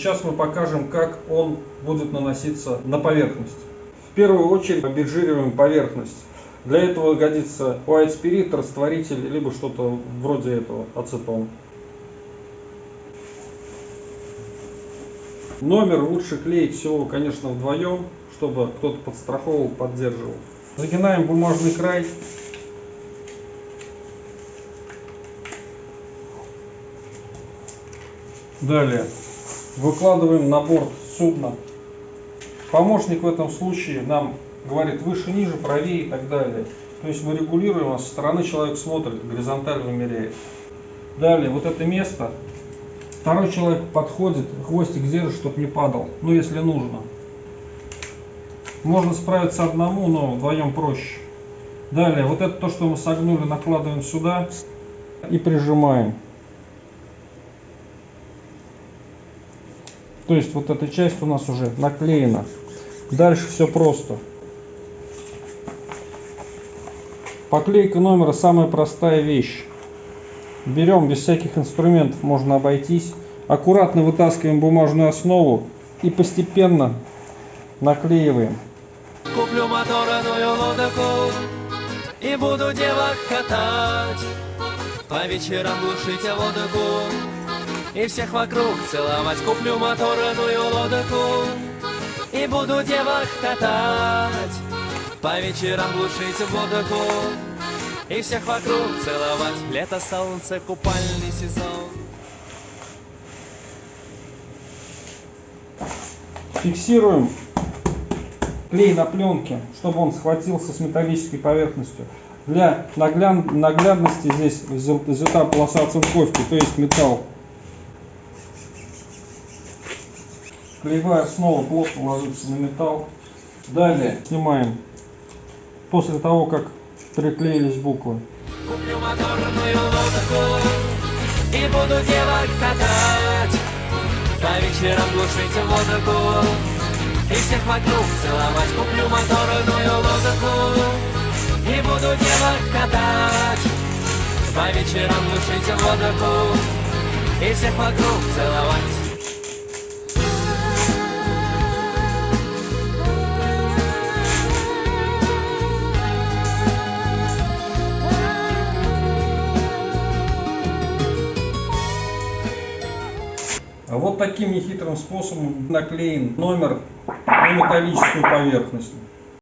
Сейчас мы покажем, как он будет наноситься на поверхность. В первую очередь обезжириваем поверхность. Для этого годится white spirit, растворитель, либо что-то вроде этого, ацетон. Номер лучше клеить всего, конечно, вдвоем, чтобы кто-то подстраховывал, поддерживал. Загинаем бумажный край. Далее выкладываем на борт судна. Помощник в этом случае нам говорит выше, ниже, правее и так далее. То есть мы регулируем, а со стороны человек смотрит, горизонталь вымеряет. Далее, вот это место Второй человек подходит, хвостик держит, чтобы не падал, ну если нужно. Можно справиться одному, но вдвоем проще. Далее, вот это то, что мы согнули, накладываем сюда и прижимаем. То есть вот эта часть у нас уже наклеена. Дальше все просто. Поклейка номера самая простая вещь. Берем без всяких инструментов, можно обойтись. Аккуратно вытаскиваем бумажную основу и постепенно наклеиваем. Куплю моторную лодку и буду девок катать. По вечерам глушить водку и всех вокруг целовать. Куплю моторную лодку и буду девок катать. По вечерам глушить водку и всех вокруг целовать. Лето, солнце, купальный сезон. Фиксируем клей на пленке, чтобы он схватился с металлической поверхностью. Для нагляд... наглядности здесь взята полоса оцинковки, то есть металл. Клеевая снова плотно ложится на металл. Далее снимаем после того, как приклеились буквы. Куплю моторную лодку и буду девок катать. По вечерам глушить водку и всех вокруг целовать. Куплю моторную лодку и буду девок катать. По вечерам глушить водку и всех вокруг целовать. Вот таким нехитрым способом наклеен номер на металлическую поверхность.